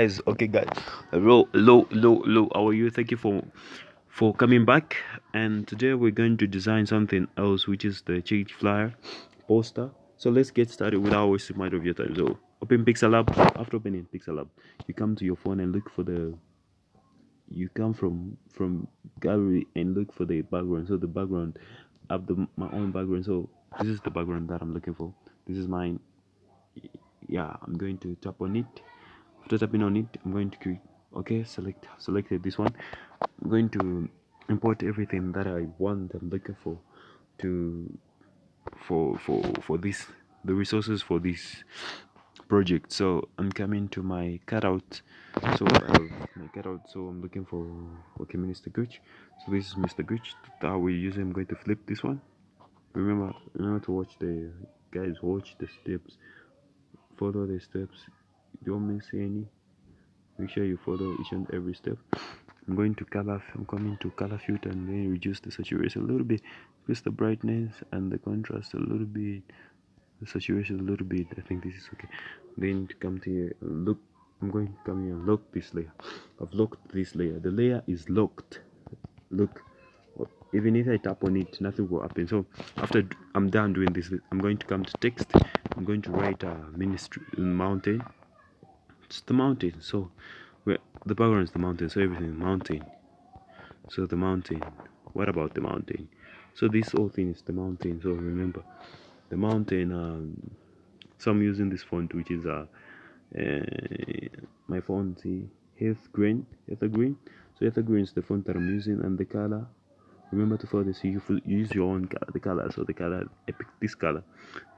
guys okay guys. Hello hello hello hello. How are you? Thank you for for coming back. And today we're going to design something else which is the change flyer poster. So let's get started without wasting much of your time. So open PixelLab. After opening PixelLab you come to your phone and look for the you come from from gallery and look for the background. So the background I have the my own background. So this is the background that i'm looking for. This is mine. Yeah i'm going to tap on it after tapping on it i'm going to okay select selected this one. I'm going to import everything that i want i'm looking for to for for for this the resources for this project. So i'm coming to my cutout. So have my cutout. So i'm looking for okay mr gooch. So this is mr gooch. That we use i'm going to flip this one. Remember remember to watch the guys watch the steps. Follow the steps don't miss any. Make sure you follow each and every step. I'm going to color i'm coming to color filter and then reduce the saturation a little bit. Increase the brightness and the contrast a little bit. The saturation a little bit. I think this is okay. Then to come to here look. I'm going to come here and lock this layer. I've locked this layer. The layer is locked. Look. Even if i tap on it nothing will happen. So after i'm done doing this i'm going to come to text. I'm going to write a ministry mountain it's the mountain so the background is the mountain so everything is mountain. So the mountain what about the mountain? So this whole thing is the mountain so remember the mountain um, so i'm using this font which is uh, uh my font health green ether green. So ether green is the font that i'm using and the color remember to follow this you use your own color the color so the color epic this color.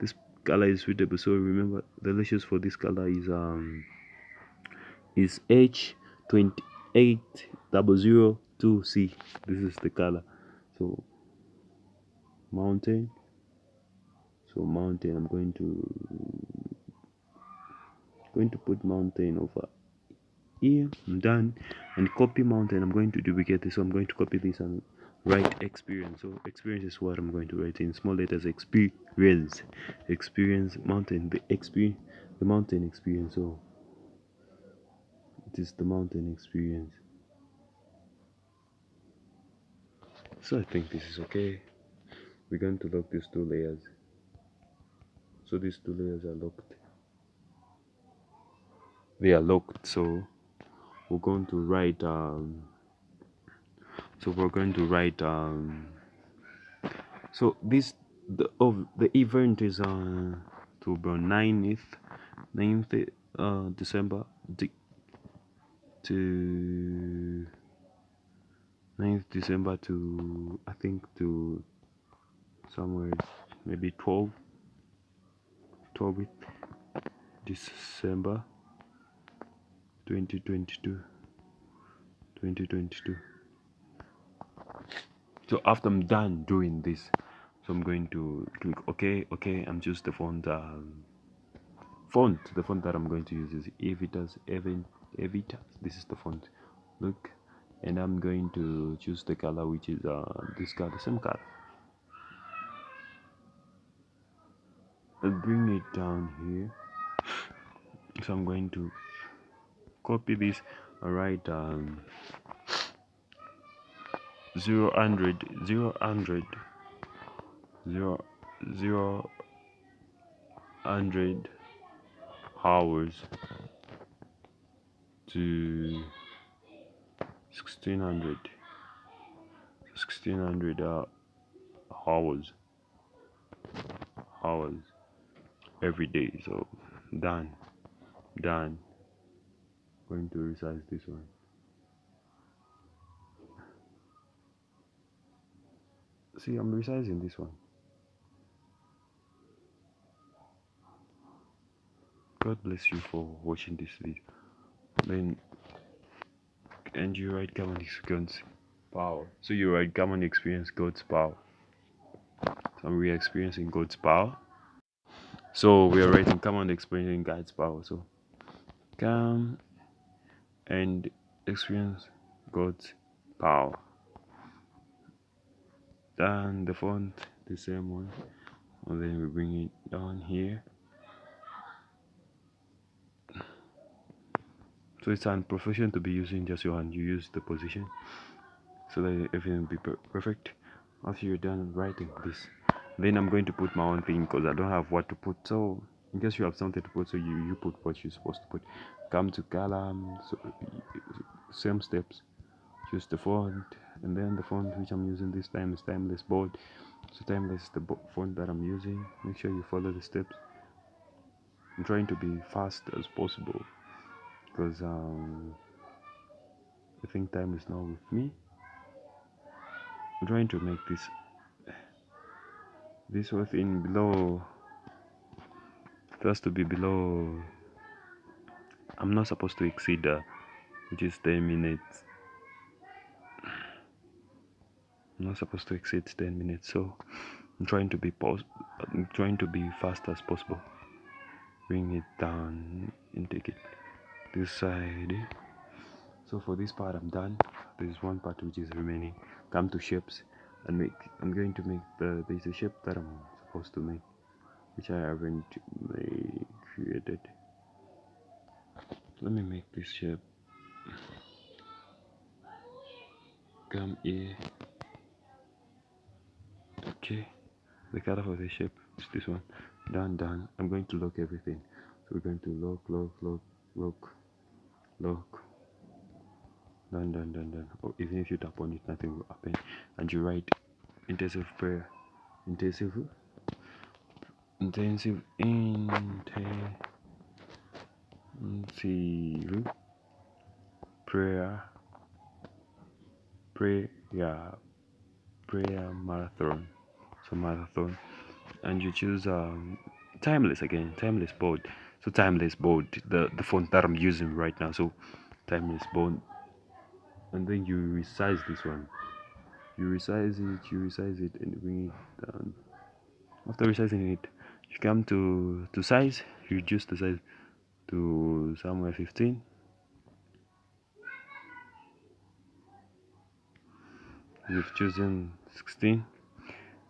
This color is suitable so remember the lashes for this color is um is H28002C. This is the color. So mountain. So mountain. I'm going to going to put mountain over here. I'm done. And copy mountain. I'm going to duplicate this. So I'm going to copy this and write experience. So experience is what I'm going to write in small letters. Experience. Experience mountain. The experience. The mountain experience. So it is the mountain experience. So I think this is okay. We're going to lock these two layers. So these two layers are locked. They are locked so we're going to write um, so we're going to write um, so this the of the event is on uh, October 9th 9th uh, December to 9th December to I think to somewhere maybe 12 12th December 2022 2022 so after I'm done doing this so I'm going to click OK OK I'm just the font um, font. The font that I'm going to use is Evitas Event Evita this is the font. Look and I'm going to choose the color which is uh, this color same color. I'll bring it down here. So I'm going to copy this alright um, 0 hundred 0 hundred 0 0 hundred hours to 1600 1600 uh, hours. Hours. Every day so done. Done. Going to resize this one. See I'm resizing this one. God bless you for watching this video then and you write common experience power. So you write common experience god's power. So we are experiencing god's power. So we are writing common experiencing god's power. So come and experience god's power. Then the font the same one. And then we bring it down here so it's an profession to be using just your hand. You use the position so that everything will be per perfect. After you're done writing this then i'm going to put my own thing because i don't have what to put. So in case you have something to put so you you put what you're supposed to put. Come to column so same steps. Choose the font and then the font which i'm using this time is timeless bold. So timeless is the font that i'm using. Make sure you follow the steps. I'm trying to be fast as possible because um i think time is now with me. I'm trying to make this this whole thing below it has to be below I'm not supposed to exceed uh, which is 10 minutes. I'm not supposed to exceed 10 minutes so I'm trying to be I'm trying to be fast as possible. Bring it down and take it this side so for this part I'm done. There's one part which is remaining. Come to shapes and make I'm going to make the there's a shape that I'm supposed to make which I haven't made, created. Let me make this shape come here. Okay. The color for the shape is this one. Done done. I'm going to lock everything. So we're going to lock lock lock lock lock done done done done. Or even if you tap on it nothing will happen. And you write intensive prayer. Intensive? Intensive intensive prayer. Prayer prayer marathon. So marathon. And you choose um timeless again timeless bold so timeless bold the the font that i'm using right now. So timeless bold and then you resize this one. You resize it you resize it and bring it down. After resizing it you come to to size. You reduce the size to somewhere 15 you've chosen 16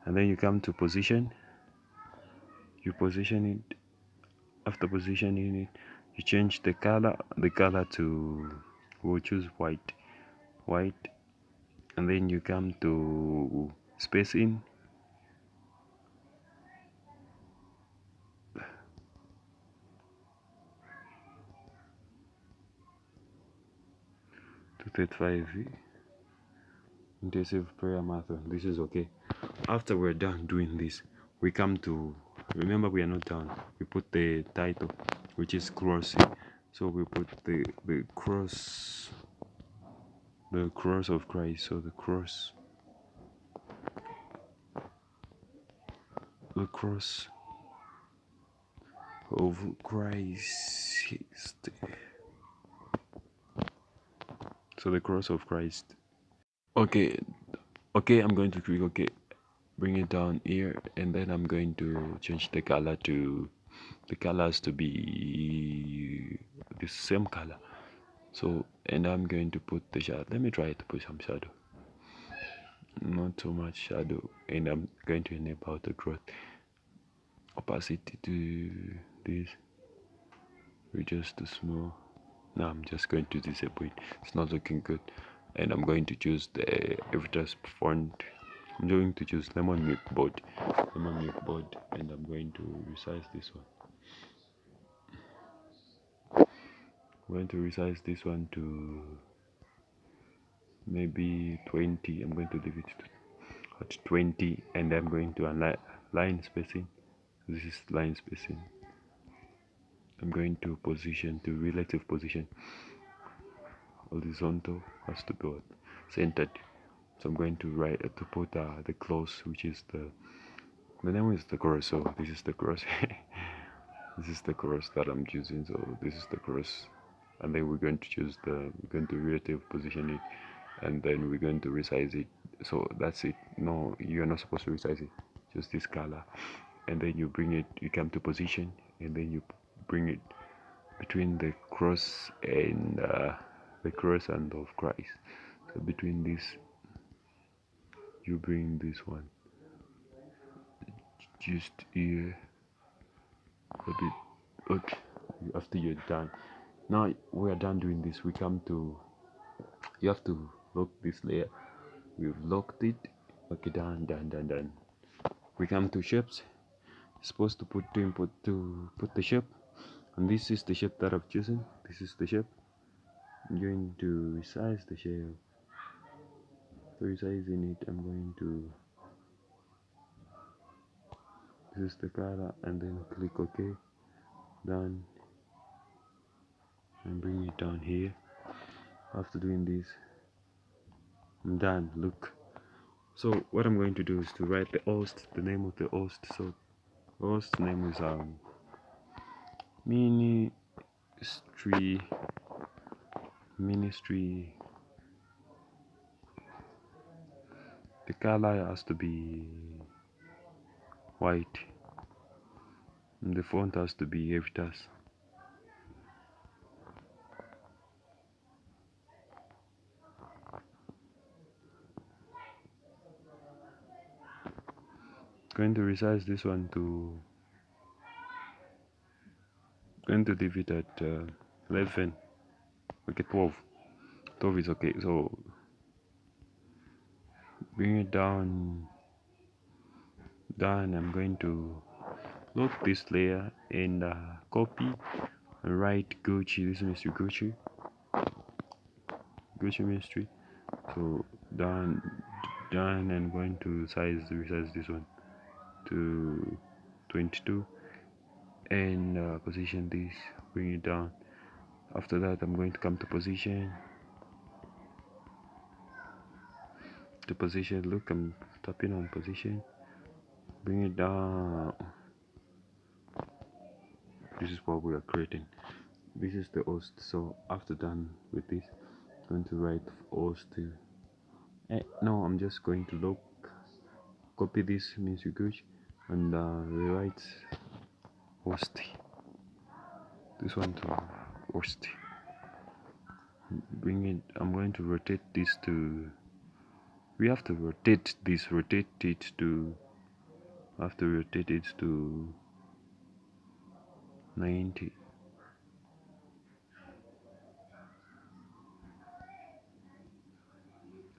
and then you come to position. You position it after positioning it you change the color the color to we'll choose white. White. And then you come to spacing to 35 intensive prayer marathon this is okay. After we're done doing this we come to remember we are not done. We put the title which is crossing. So we put the the cross the cross of Christ. So the cross the cross of Christ. So the cross of Christ. Okay okay I'm going to click okay bring it down here and then I'm going to change the color to the colors to be the same color. So and I'm going to put the shadow. Let me try to put some shadow. Not too much shadow and I'm going to enable the growth opacity to this. Reduce to small. Now I'm just going to disable it. It's not looking good. And I'm going to choose the Evitas font I'm going to choose lemon milk bold. Lemon milk board and I'm going to resize this one. I'm going to resize this one to maybe 20 I'm going to leave it at 20 and I'm going to align line spacing. This is line spacing. I'm going to position to relative position. Horizontal has to be centered so I'm going to write uh, to put uh, the close which is the the name is the cross so this is the cross this is the cross that I'm choosing. So this is the cross and then we're going to choose the we're going to relative position it. And then we're going to resize it. So that's it. No you're not supposed to resize it. Just this color. And then you bring it you come to position. And then you bring it between the cross and uh, the cross and of Christ. So between this you bring this one. Just here. A bit. Okay after you're done. Now we are done doing this. We come to you have to lock this layer. We've locked it. Okay done done done done. We come to shapes. Supposed to put to input to put the shape. And this is the shape that I've chosen. This is the shape. I'm going to resize the shape so resizing it I'm going to this is the color and then click OK done. And bring it down here. After doing this I'm done look. So what I'm going to do is to write the host the name of the host. So host name is um ministry ministry the color has to be white. And the font has to be Evitas going to resize this one to going to leave it at uh, 11 okay 12 12 is okay. So bring it down down I'm going to lock this layer and uh, copy and write Gucci. This is Gucci. Gucci mystery so done done and going to size resize this one to 22 and uh, position this bring it down. After that I'm going to come to position to position look I'm tapping on position. Bring it down. This is what we are creating. This is the host. So after done with this I'm going to write host. Eh, no I'm just going to look. Copy this good. And uh, rewrite host. This one to host. Bring it I'm going to rotate this to we have to rotate this rotate it to have to rotate it to 90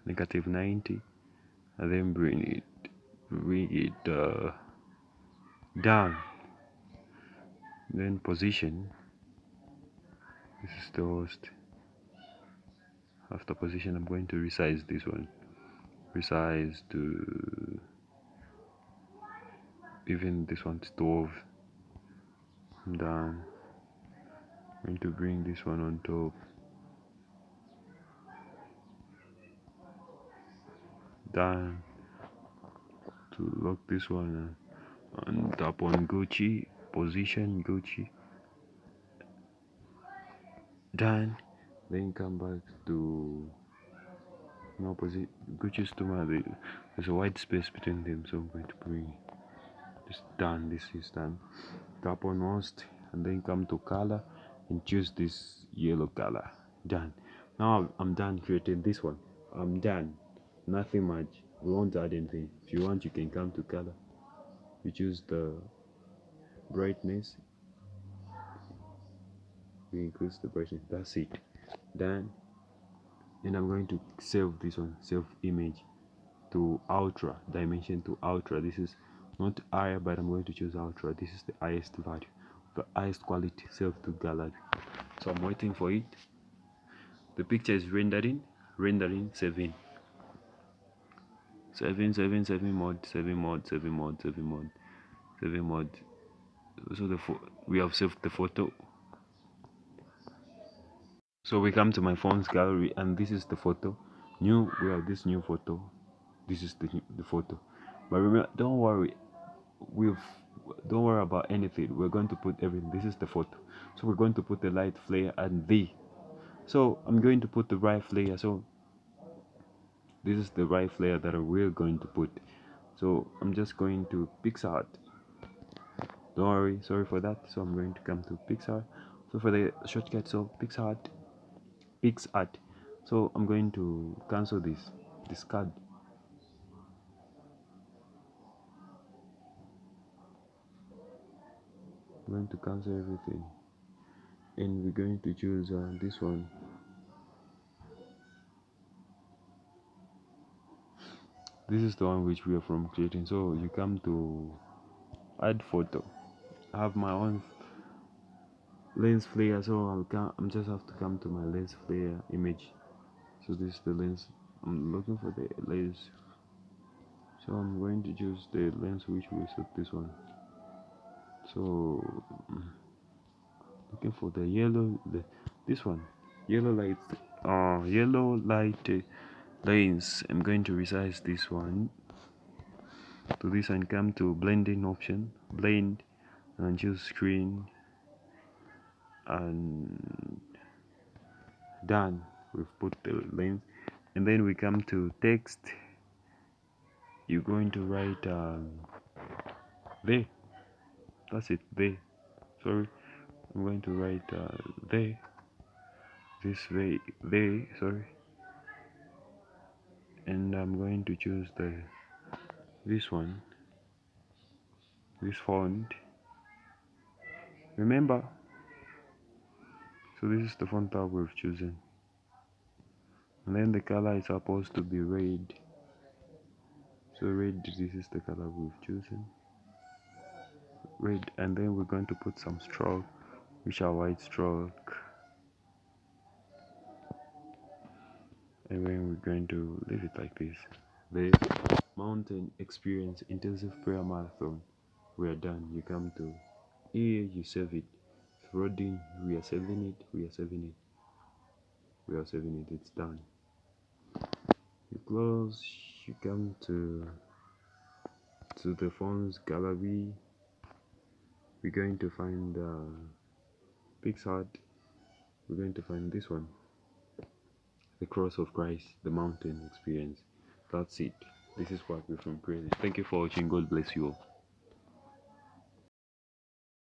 negative 90 and then bring it bring it uh, down. Then position. This is the host after position I'm going to resize this one resize to even this one's 12 down I'm going to bring this one on top. Down to lock this one uh, and tap on Gucci position Gucci. Done. Then come back to no position Gucci's to my there's a white space between them so I'm going to bring this done this is done. Tap on host and then come to color and choose this yellow color. Done. Now I'm done creating this one. I'm done. Nothing much. We won't add anything. If you want you can come to color. You choose the brightness. We increase the brightness. That's it. Done and I'm going to save this one save image to ultra dimension to ultra. This is not higher but I'm going to choose ultra. This is the highest value. The highest quality save to gallery. So I'm waiting for it. The picture is rendering rendering saving saving saving saving mode saving mode saving mode saving mode saving mode. So the we have saved the photo so we come to my phone's gallery and this is the photo. New we have this new photo. This is the, the photo. But remember don't worry. We've don't worry about anything. We're going to put everything. This is the photo. So we're going to put the light flare and the so i'm going to put the right flare. So this is the right flare that we're going to put. So i'm just going to PicsArt don't worry. Sorry for that. So i'm going to come to pixar. So for the shortcut so PicsArt PicsArt so i'm going to cancel this discard I'm going to cancel everything. And we're going to choose uh, this one. This is the one which we are from creating. So you come to add photo. I have my own lens flare so I'll come I'm just have to come to my lens flare image. So this is the lens I'm looking for the lens. So I'm going to choose the lens which will suit this one. So looking for the yellow the this one. Yellow light uh yellow light uh, lens. I'm going to resize this one to this and come to blending option blend and choose screen and done. We've put the lens and then we come to text. You're going to write um, that's it there sorry. I'm going to write uh, there this way there sorry. And I'm going to choose the this one. This font. Remember so this is the font that we've chosen and then the color is supposed to be red. So red this is the color we've chosen. Red and then we're going to put some stroke which are white stroke and then we're going to leave it like this. The mountain experience intensive prayer marathon. We are done. You come to here you save it We are saving it we are saving it. We are saving it it's done. You close you come to to the phone's gallery. We're going to find uh, PicsArt we're going to find this one. The cross of Christ the mountain experience. That's it. This is what we're from praise thank you for watching. God bless you all